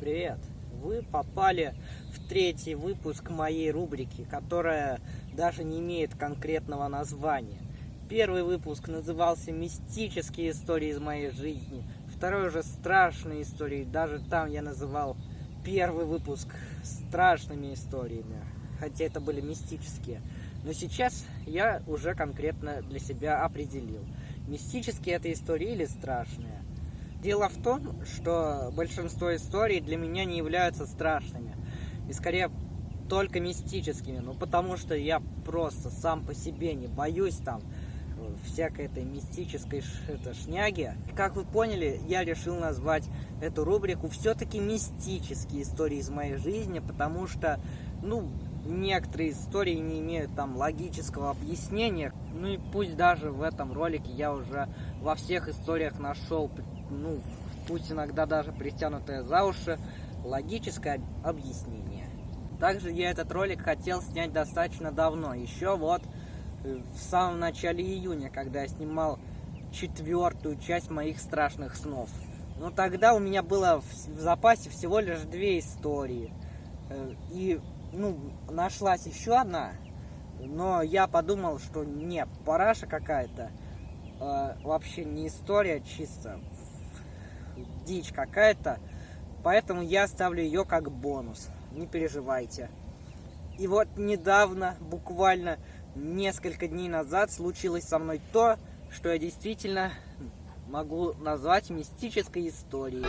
Привет! Вы попали в третий выпуск моей рубрики, которая даже не имеет конкретного названия. Первый выпуск назывался «Мистические истории из моей жизни», второй уже «Страшные истории», даже там я называл первый выпуск страшными историями, хотя это были мистические. Но сейчас я уже конкретно для себя определил, мистические это истории или страшные. Дело в том, что большинство историй для меня не являются страшными, и скорее только мистическими, ну потому что я просто сам по себе не боюсь там э, всякой этой мистической это, шняги. Как вы поняли, я решил назвать эту рубрику все-таки мистические истории из моей жизни, потому что, ну, некоторые истории не имеют там логического объяснения. Ну и пусть даже в этом ролике я уже во всех историях нашел, ну, пусть иногда даже притянутое за уши, логическое объяснение. Также я этот ролик хотел снять достаточно давно, еще вот э, в самом начале июня, когда я снимал четвертую часть моих страшных снов. Но тогда у меня было в запасе всего лишь две истории. Э, и ну, нашлась еще одна, но я подумал, что не, параша какая-то, э, вообще не история, чисто дичь какая-то, поэтому я оставлю ее как бонус, не переживайте. И вот недавно, буквально несколько дней назад, случилось со мной то, что я действительно могу назвать мистической историей.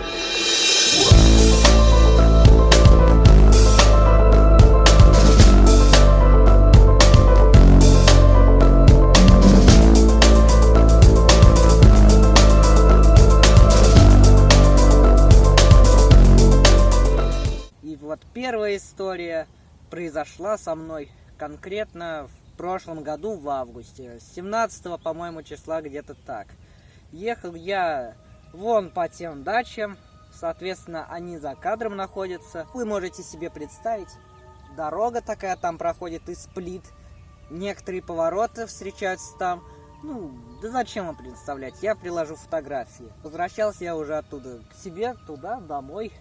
Первая история произошла со мной конкретно в прошлом году в августе, 17 по-моему, числа где-то так. Ехал я вон по тем дачам, соответственно, они за кадром находятся. Вы можете себе представить, дорога такая там проходит из плит, некоторые повороты встречаются там. Ну, да зачем вам представлять, я приложу фотографии. Возвращался я уже оттуда к себе, туда, домой,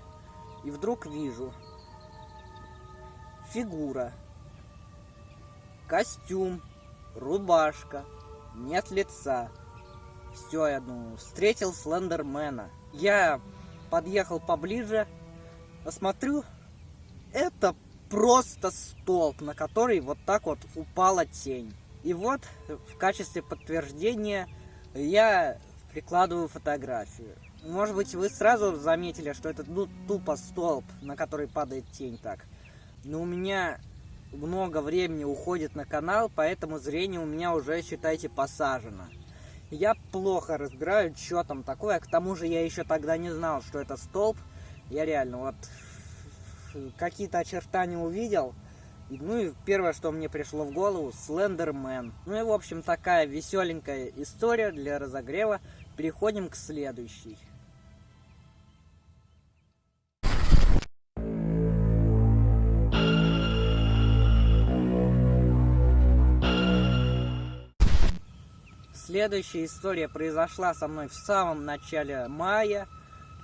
и вдруг вижу, фигура, костюм, рубашка, нет лица. Все, я думаю, встретил Слендермена. Я подъехал поближе, посмотрю, это просто столб, на который вот так вот упала тень. И вот в качестве подтверждения я прикладываю фотографию. Может быть, вы сразу заметили, что это ну, тупо столб, на который падает тень так но у меня много времени уходит на канал, поэтому зрение у меня уже, считайте, посажено. Я плохо разбираю, что там такое, к тому же я еще тогда не знал, что это столб. Я реально вот какие-то очертания увидел, ну и первое, что мне пришло в голову, Слендермен. Ну и в общем такая веселенькая история для разогрева. Переходим к следующей. Следующая история произошла со мной в самом начале мая.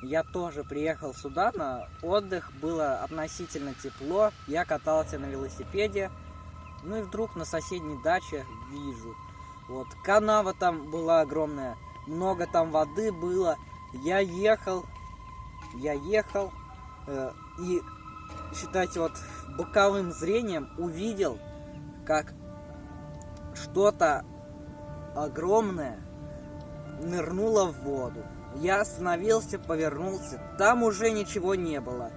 Я тоже приехал сюда на отдых, было относительно тепло, я катался на велосипеде. Ну и вдруг на соседней даче вижу, вот канава там была огромная, много там воды было. Я ехал, я ехал э, и, считайте, вот боковым зрением увидел, как что-то огромная нырнула в воду. Я остановился, повернулся, там уже ничего не было.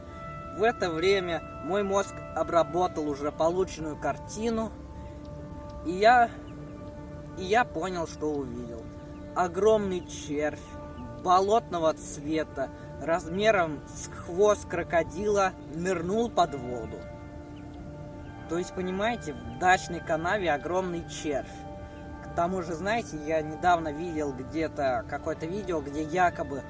В это время мой мозг обработал уже полученную картину, и я, и я понял, что увидел. Огромный червь болотного цвета, размером с хвост крокодила, нырнул под воду. То есть, понимаете, в дачной канаве огромный червь. Тому же, знаете, я недавно видел где-то какое-то видео, где якобы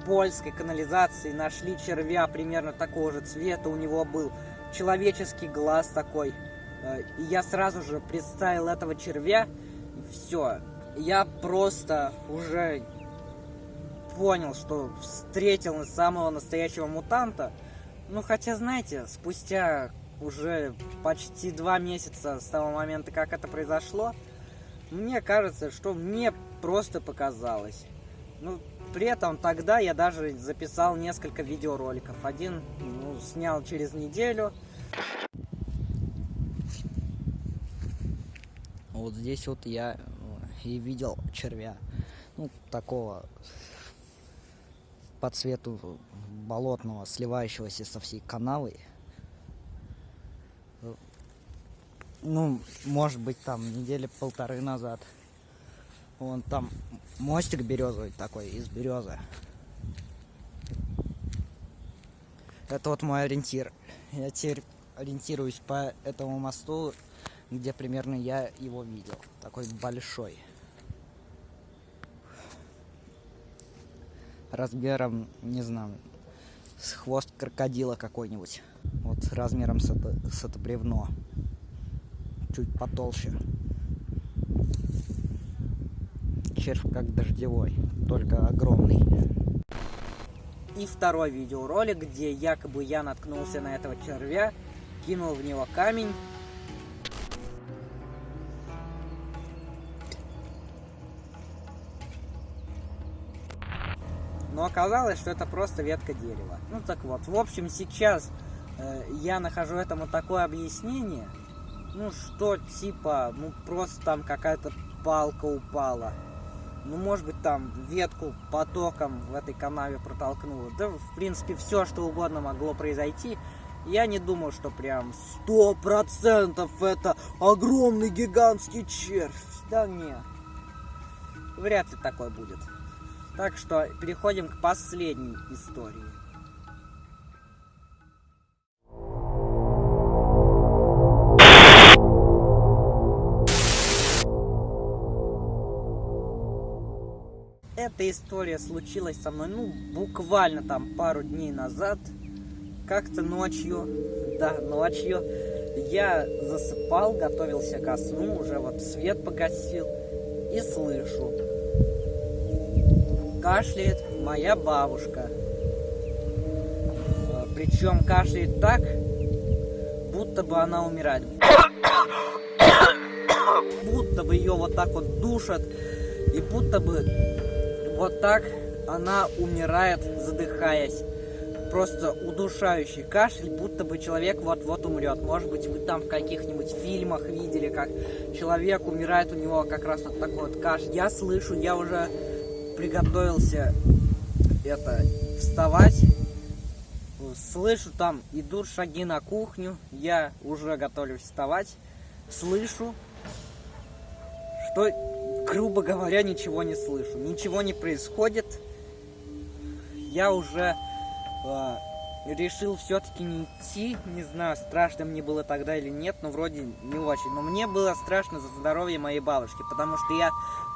в польской канализации нашли червя примерно такого же цвета. У него был человеческий глаз такой. Э, и я сразу же представил этого червя. Все. Я просто уже понял, что встретил самого настоящего мутанта. Ну, хотя, знаете, спустя уже почти два месяца с того момента, как это произошло, мне кажется, что мне просто показалось. Ну, при этом тогда я даже записал несколько видеороликов. Один ну, снял через неделю. Вот здесь вот я э, и видел червя. Ну, такого по цвету болотного, сливающегося со всей канавой. Ну, может быть, там недели полторы назад. Вон там мостик березовый такой, из березы. Это вот мой ориентир. Я теперь ориентируюсь по этому мосту, где примерно я его видел. Такой большой. Размером, не знаю, с хвост крокодила какой-нибудь. Вот размером с это, с это бревно. Чуть потолще червь как дождевой, только огромный. И второй видеоролик, где якобы я наткнулся на этого червя, кинул в него камень. Но оказалось, что это просто ветка дерева. Ну так вот, в общем, сейчас э, я нахожу этому такое объяснение, ну что типа, ну просто там какая-то палка упала ну, может быть, там ветку потоком в этой канаве протолкнуло. Да, в принципе, все, что угодно могло произойти. Я не думал, что прям сто процентов это огромный гигантский червь. Да нет. Вряд ли такое будет. Так что переходим к последней истории. Эта история случилась со мной, ну, буквально там пару дней назад. Как-то ночью, да, ночью, я засыпал, готовился ко сну, уже вот свет погасил, и слышу. Кашляет моя бабушка. А, Причем кашляет так, будто бы она умирает. Будто бы ее вот так вот душат, и будто бы вот так она умирает, задыхаясь. Просто удушающий кашель, будто бы человек вот-вот умрет. Может быть, вы там в каких-нибудь фильмах видели, как человек умирает, у него как раз вот такой вот кашель. Я слышу, я уже приготовился это вставать. Слышу, там идут шаги на кухню. Я уже готовлюсь вставать. Слышу, что грубо говоря, ничего не слышу. Ничего не происходит. Я уже э, решил все-таки не идти. Не знаю, страшно мне было тогда или нет, но вроде не очень. Но мне было страшно за здоровье моей бабушки, потому что я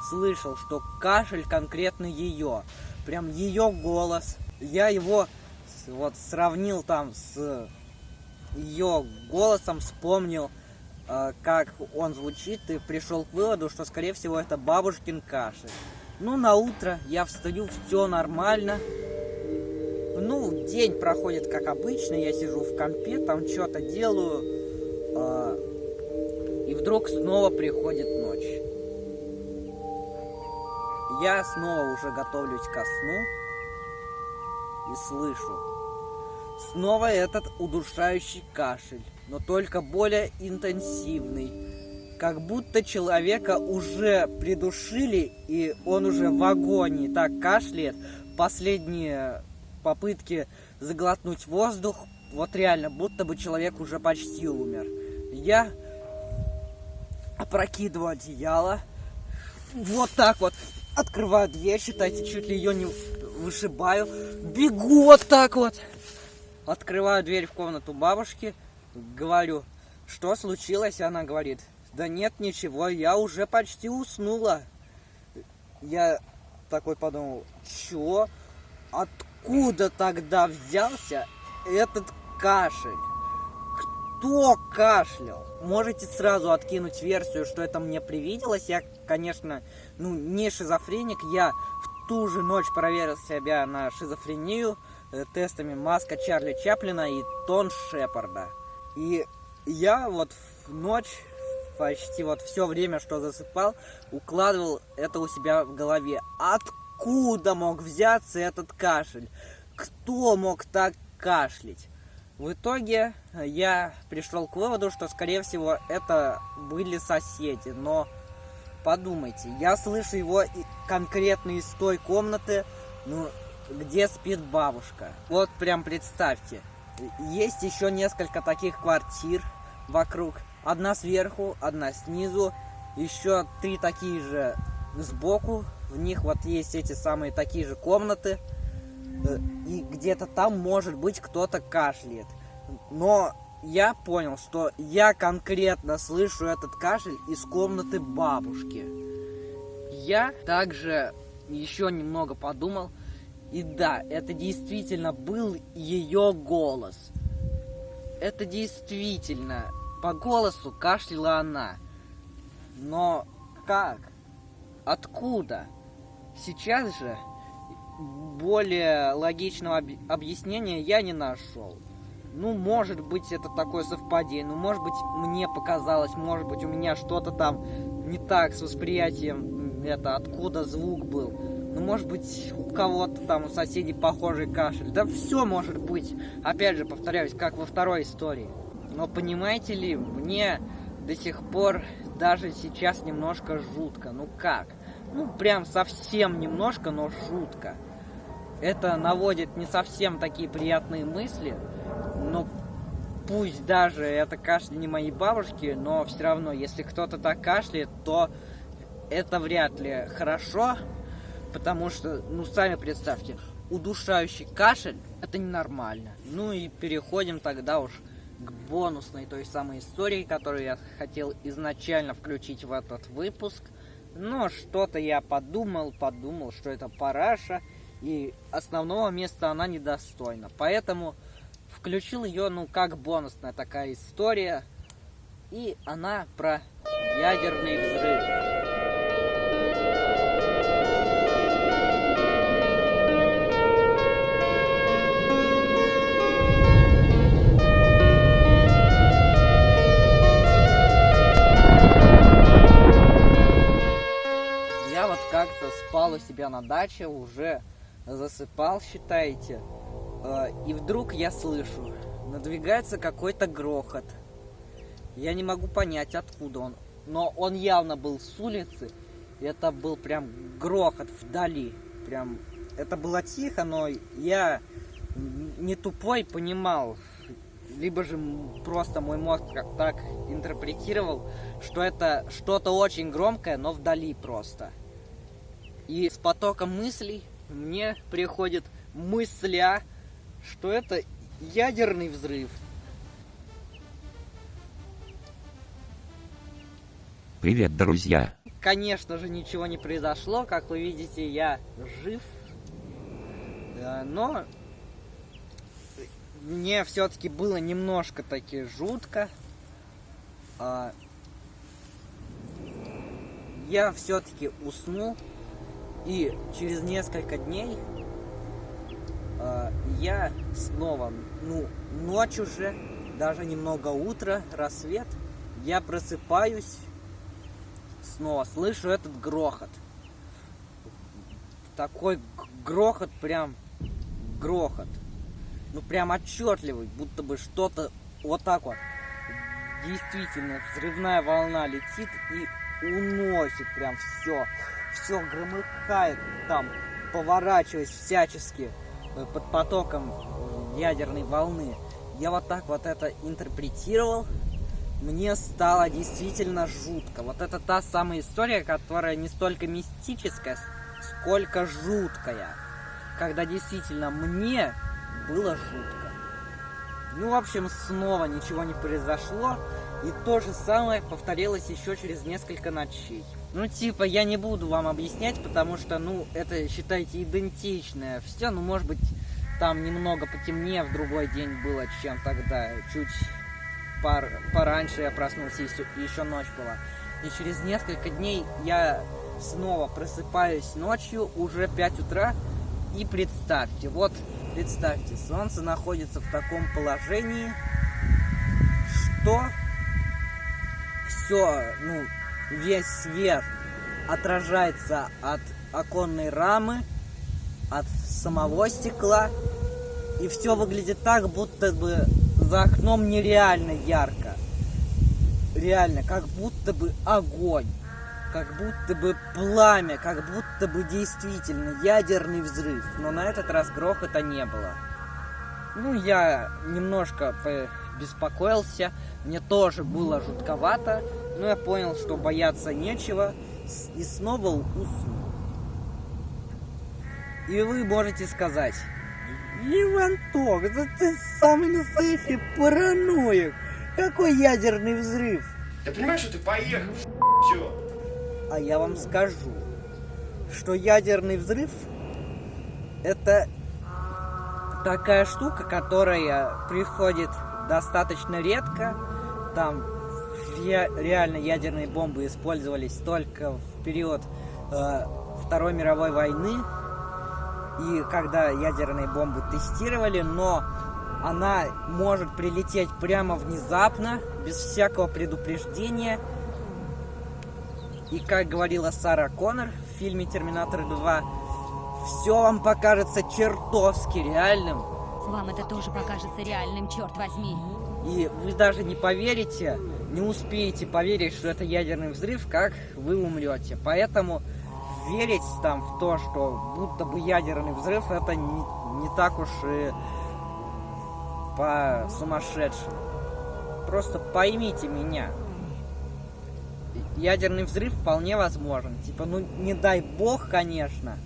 слышал, что кашель конкретно ее. Прям ее голос. Я его вот сравнил там с ее голосом, вспомнил как он звучит, и пришел к выводу, что, скорее всего, это бабушкин кашель. Ну, на утро я встаю, все нормально. Ну, день проходит как обычно, я сижу в компе, там что-то делаю. Э, и вдруг снова приходит ночь. Я снова уже готовлюсь ко сну и слышу. Снова этот удушающий кашель но только более интенсивный. Как будто человека уже придушили, и он уже в агонии. Так кашляет. Последние попытки заглотнуть воздух. Вот реально, будто бы человек уже почти умер. Я опрокидываю одеяло. Вот так вот. Открываю дверь, считайте, чуть ли ее не вышибаю. Бегу вот так вот. Открываю дверь в комнату бабушки. Говорю, что случилось? Она говорит, да нет ничего, я уже почти уснула. Я такой подумал, чё? Откуда тогда взялся этот кашель? Кто кашлял? Можете сразу откинуть версию, что это мне привиделось. Я, конечно, ну, не шизофреник, я ту же ночь проверил себя на шизофрению э, тестами Маска Чарли Чаплина и Тон Шепарда. И я вот в ночь почти вот все время, что засыпал, укладывал это у себя в голове. Откуда мог взяться этот кашель? Кто мог так кашлять? В итоге я пришел к выводу, что, скорее всего, это были соседи. Но подумайте, я слышу его конкретно из той комнаты, ну, где спит бабушка. Вот прям представьте. Есть еще несколько таких квартир вокруг. Одна сверху, одна снизу. Еще три такие же сбоку. В них вот есть эти самые такие же комнаты. Э, и где-то там, может быть, кто-то кашляет. Но я понял, что я конкретно слышу этот кашель из комнаты бабушки. Я также еще немного подумал, и да, это действительно был ее голос. Это действительно, по голосу кашляла она. Но как? Откуда? Сейчас же более логичного объяснения я не нашел. Ну, может быть, это такое совпадение. Ну, может быть, мне показалось, может быть, у меня что-то там не так с восприятием, это, откуда звук был. Ну, может быть, у кого-то там, у соседей похожий кашель. Да все может быть. Опять же, повторяюсь, как во второй истории. Но понимаете ли, мне до сих пор даже сейчас немножко жутко. Ну как? Ну, прям совсем немножко, но жутко. Это наводит не совсем такие приятные мысли, но пусть даже это кашель не моей бабушки, но все равно, если кто-то так кашляет, то это вряд ли хорошо, потому что, ну, сами представьте, удушающий кашель – это ненормально. Ну и переходим тогда уж к бонусной той самой истории, которую я хотел изначально включить в этот выпуск. Но что-то я подумал, подумал, что это параша – и основного места она недостойна. Поэтому включил ее, ну, как бонусная такая история. И она про ядерный взрыв. Как-то спал у себя на даче уже засыпал, считаете, а, и вдруг я слышу, надвигается какой-то грохот. Я не могу понять, откуда он, но он явно был с улицы, это был прям грохот вдали, прям, это было тихо, но я не тупой понимал, либо же просто мой мозг так интерпретировал, что это что-то очень громкое, но вдали просто. И с потоком мыслей мне приходит мысля, что это ядерный взрыв. Привет, друзья! Конечно же, ничего не произошло. Как вы видите, я жив. Но мне все-таки было немножко таки жутко. А, я все-таки уснул. И через несколько дней э, я снова, ну, ночь уже, даже немного утро, рассвет, я просыпаюсь, снова слышу этот грохот. Такой грохот, прям грохот. Ну, прям отчетливый, будто бы что-то вот так вот. Действительно, взрывная волна летит и уносит прям все все громыхает там, поворачиваясь всячески э, под потоком ядерной волны. Я вот так вот это интерпретировал. Мне стало действительно жутко. Вот это та самая история, которая не столько мистическая, сколько жуткая. Когда действительно мне было жутко. Ну, в общем, снова ничего не произошло. И то же самое повторилось еще через несколько ночей. Ну, типа, я не буду вам объяснять, потому что, ну, это, считайте, идентичное все. Ну, может быть, там немного потемнее в другой день было, чем тогда. Чуть пор пораньше я проснулся, и еще ночь была. И через несколько дней я снова просыпаюсь ночью, уже 5 утра, и представьте, вот представьте, солнце находится в таком положении, что все, ну, весь свет отражается от оконной рамы, от самого стекла, и все выглядит так, будто бы за окном нереально ярко. Реально, как будто бы огонь, как будто бы пламя, как будто бы действительно ядерный взрыв. Но на этот раз грохота не было. Ну, я немножко беспокоился, мне тоже было жутковато, но я понял, что бояться нечего, и снова уснул. И вы можете сказать, Иванток, да ты самый настоящий параноик. Какой ядерный взрыв? Ты понимаешь, что ты поехал? Все. А я вам скажу, что ядерный взрыв это такая штука, которая приходит достаточно редко. Там реально ядерные бомбы использовались только в период э, Второй мировой войны и когда ядерные бомбы тестировали, но она может прилететь прямо внезапно, без всякого предупреждения. И как говорила Сара Коннор в фильме «Терминатор 2», все вам покажется чертовски реальным. Вам это тоже покажется реальным, черт возьми. И вы даже не поверите, не успеете поверить, что это ядерный взрыв, как вы умрете. Поэтому верить там в то, что будто бы ядерный взрыв, это не, не так уж и по сумасшедшему. Просто поймите меня. Ядерный взрыв вполне возможен. Типа, ну не дай бог, конечно,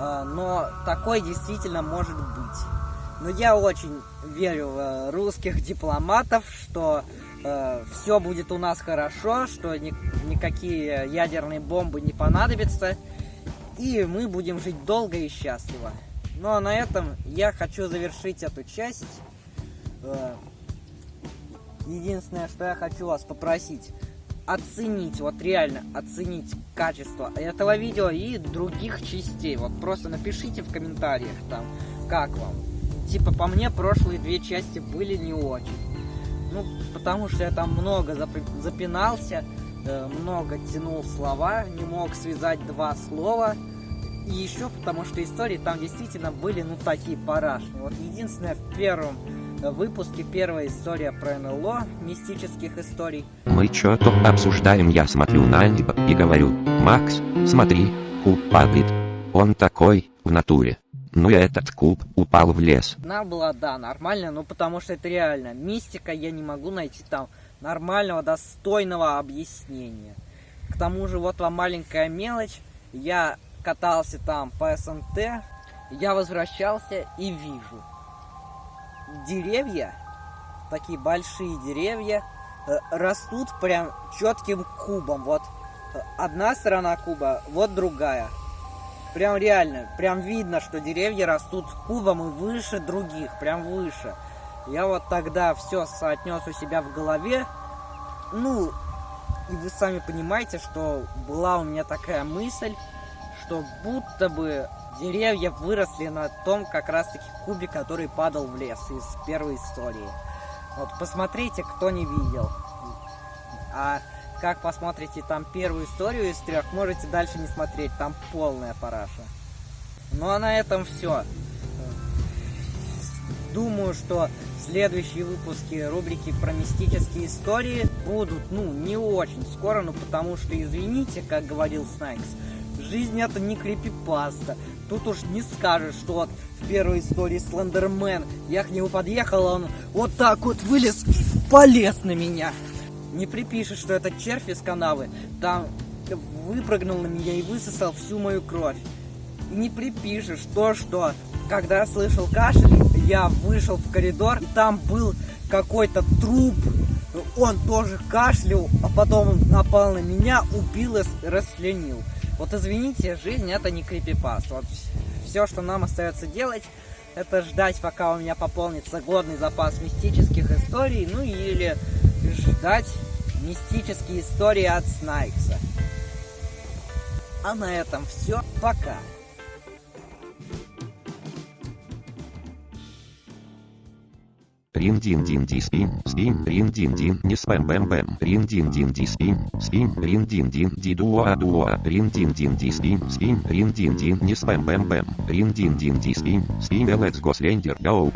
а, но такой действительно может быть. Но я очень верю в э, русских дипломатов, что э, все будет у нас хорошо, что ни, никакие ядерные бомбы не понадобятся, и мы будем жить долго и счастливо. Ну а на этом я хочу завершить эту часть. Э, единственное, что я хочу вас попросить, оценить, вот реально оценить качество этого видео и других частей. Вот просто напишите в комментариях там, как вам. Типа по мне прошлые две части были не очень. Ну, потому что я там много запинался, э, много тянул слова, не мог связать два слова. И еще потому что истории там действительно были, ну, такие парашные. Вот единственное, в первом э, выпуске первая история про НЛО, мистических историй. Мы что-то обсуждаем, я смотрю на Андиба и говорю, Макс, смотри, куб падает. Он такой, в натуре. Ну и этот куб упал в лес. Она была, да, нормально, ну потому что это реально. Мистика, я не могу найти там нормального, достойного объяснения. К тому же, вот вам маленькая мелочь. Я катался там по СНТ, я возвращался и вижу. Деревья, такие большие деревья, э, растут прям четким кубом. Вот э, одна сторона куба, вот другая. Прям реально, прям видно, что деревья растут кубом и выше других, прям выше. Я вот тогда все соотнес у себя в голове. Ну, и вы сами понимаете, что была у меня такая мысль, что будто бы деревья выросли на том как раз таки кубе, который падал в лес из первой истории. Вот посмотрите, кто не видел. А как посмотрите там первую историю из трех, можете дальше не смотреть, там полная параша. Ну а на этом все. Думаю, что следующие выпуски рубрики про мистические истории будут, ну, не очень скоро, ну, потому что, извините, как говорил Снайкс, жизнь это не крипипаста. Тут уж не скажешь, что вот в первой истории Слендермен, я к нему подъехал, он вот так вот вылез, полез на меня. Не припишешь, что этот червь из канавы там выпрыгнул на меня и высосал всю мою кровь. Не припишешь то, что когда я слышал кашель, я вышел в коридор, и там был какой-то труп, он тоже кашлял, а потом напал на меня, убил и расчленил. Вот извините, жизнь это не крипипаст. Вот все, что нам остается делать, это ждать, пока у меня пополнится годный запас мистических историй, ну или ждать мистические истории от Снайкса. А на этом все. Пока. Рин дин дин ди спим, спим, рин дин дин, не спэм бэм бэм, рин дин дин ди спим, спим, рин дин дин ди дуа дуа, рин дин дин ди спим, спим, рин дин дин, не спэм бэм бэм, рин дин дин ди спим, спим, let's go slender, go.